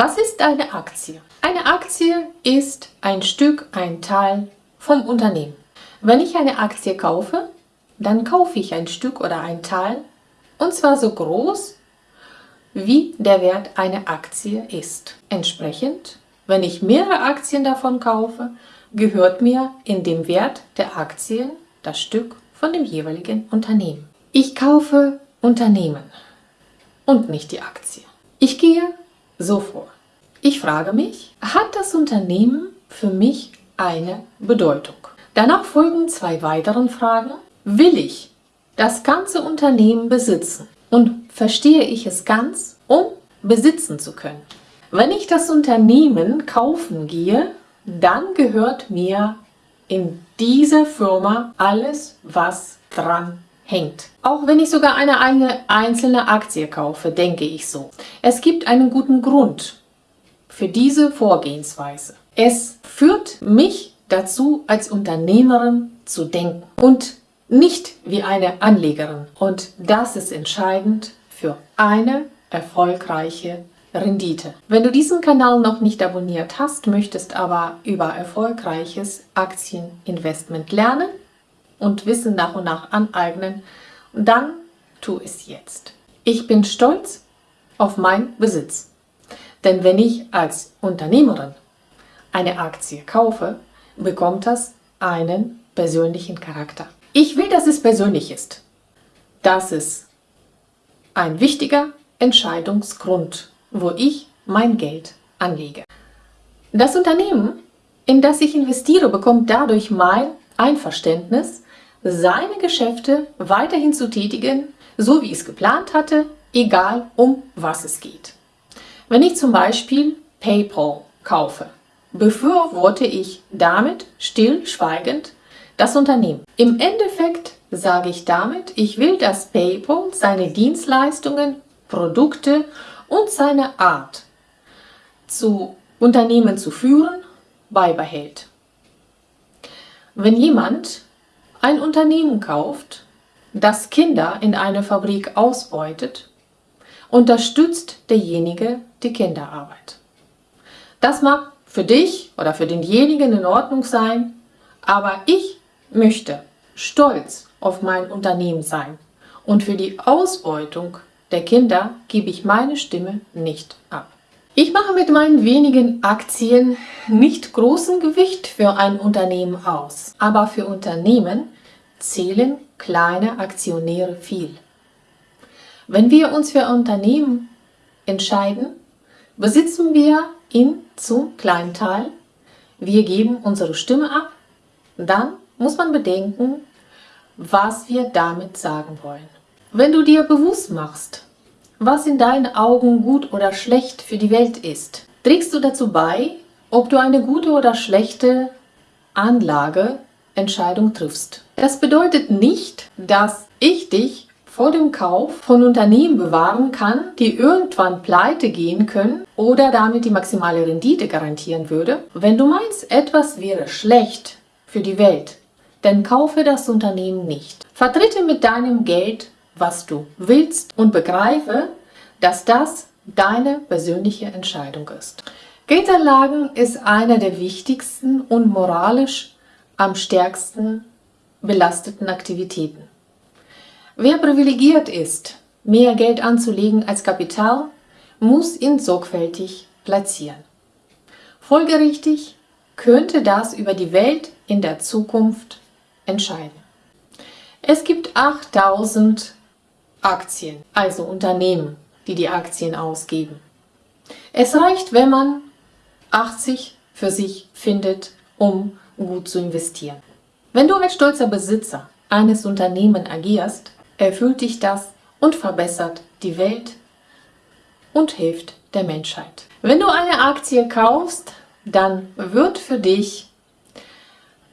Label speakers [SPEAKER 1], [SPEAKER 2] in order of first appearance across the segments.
[SPEAKER 1] Was ist eine Aktie? Eine Aktie ist ein Stück, ein Teil vom Unternehmen. Wenn ich eine Aktie kaufe, dann kaufe ich ein Stück oder ein Teil und zwar so groß, wie der Wert einer Aktie ist. Entsprechend, wenn ich mehrere Aktien davon kaufe, gehört mir in dem Wert der Aktien das Stück von dem jeweiligen Unternehmen. Ich kaufe Unternehmen und nicht die Aktie. Ich gehe so vor. Ich frage mich, hat das Unternehmen für mich eine Bedeutung? Danach folgen zwei weitere Fragen. Will ich das ganze Unternehmen besitzen und verstehe ich es ganz, um besitzen zu können? Wenn ich das Unternehmen kaufen gehe, dann gehört mir in dieser Firma alles, was dran hängt. Auch wenn ich sogar eine, eine einzelne Aktie kaufe, denke ich so. Es gibt einen guten Grund für diese Vorgehensweise. Es führt mich dazu, als Unternehmerin zu denken und nicht wie eine Anlegerin. Und das ist entscheidend für eine erfolgreiche Rendite. Wenn du diesen Kanal noch nicht abonniert hast, möchtest aber über erfolgreiches Aktieninvestment lernen und Wissen nach und nach aneignen, dann tu es jetzt. Ich bin stolz auf meinen Besitz. Denn wenn ich als Unternehmerin eine Aktie kaufe, bekommt das einen persönlichen Charakter. Ich will, dass es persönlich ist. Das ist ein wichtiger Entscheidungsgrund wo ich mein Geld anlege. Das Unternehmen, in das ich investiere, bekommt dadurch mein Einverständnis, seine Geschäfte weiterhin zu tätigen, so wie es geplant hatte, egal um was es geht. Wenn ich zum Beispiel PayPal kaufe, befürworte ich damit stillschweigend das Unternehmen. Im Endeffekt sage ich damit, ich will, dass PayPal seine Dienstleistungen, Produkte und seine Art zu Unternehmen zu führen beibehält. Wenn jemand ein Unternehmen kauft, das Kinder in einer Fabrik ausbeutet, unterstützt derjenige die Kinderarbeit. Das mag für dich oder für denjenigen in Ordnung sein, aber ich möchte stolz auf mein Unternehmen sein und für die Ausbeutung der Kinder gebe ich meine Stimme nicht ab. Ich mache mit meinen wenigen Aktien nicht großen Gewicht für ein Unternehmen aus, aber für Unternehmen zählen kleine Aktionäre viel. Wenn wir uns für Unternehmen entscheiden, besitzen wir ihn zum kleinen Teil, wir geben unsere Stimme ab, dann muss man bedenken, was wir damit sagen wollen. Wenn du dir bewusst machst, was in deinen Augen gut oder schlecht für die Welt ist, trägst du dazu bei, ob du eine gute oder schlechte Anlageentscheidung triffst. Das bedeutet nicht, dass ich dich vor dem Kauf von Unternehmen bewahren kann, die irgendwann pleite gehen können oder damit die maximale Rendite garantieren würde. Wenn du meinst, etwas wäre schlecht für die Welt, dann kaufe das Unternehmen nicht. Vertrete mit deinem Geld was du willst und begreife, dass das deine persönliche Entscheidung ist. Geldanlagen ist eine der wichtigsten und moralisch am stärksten belasteten Aktivitäten. Wer privilegiert ist, mehr Geld anzulegen als Kapital, muss ihn sorgfältig platzieren. Folgerichtig könnte das über die Welt in der Zukunft entscheiden. Es gibt 8000 Aktien, also Unternehmen, die die Aktien ausgeben. Es reicht, wenn man 80 für sich findet, um gut zu investieren. Wenn du als stolzer Besitzer eines Unternehmens agierst, erfüllt dich das und verbessert die Welt und hilft der Menschheit. Wenn du eine Aktie kaufst, dann wird für dich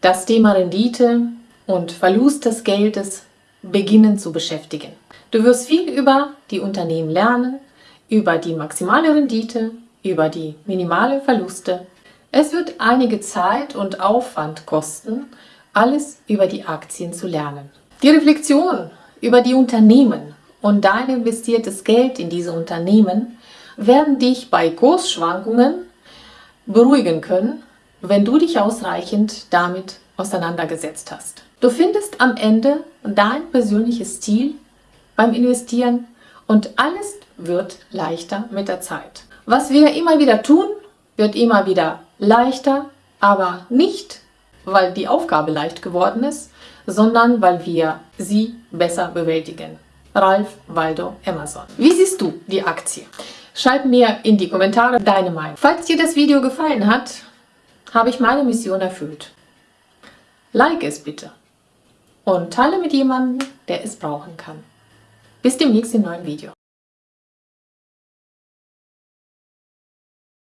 [SPEAKER 1] das Thema Rendite und Verlust des Geldes beginnen zu beschäftigen. Du wirst viel über die Unternehmen lernen, über die maximale Rendite, über die minimale Verluste. Es wird einige Zeit und Aufwand kosten, alles über die Aktien zu lernen. Die Reflexion über die Unternehmen und dein investiertes Geld in diese Unternehmen werden dich bei Kursschwankungen beruhigen können, wenn du dich ausreichend damit auseinandergesetzt hast. Du findest am Ende dein persönliches Ziel beim Investieren und alles wird leichter mit der Zeit. Was wir immer wieder tun, wird immer wieder leichter, aber nicht, weil die Aufgabe leicht geworden ist, sondern weil wir sie besser bewältigen. Ralf Waldo Emerson. Wie siehst du die Aktie? Schreib mir in die Kommentare deine Meinung. Falls dir das Video gefallen hat, habe ich meine Mission erfüllt. Like es bitte und teile mit jemandem, der es brauchen kann. Bis demnächst im neuen Video.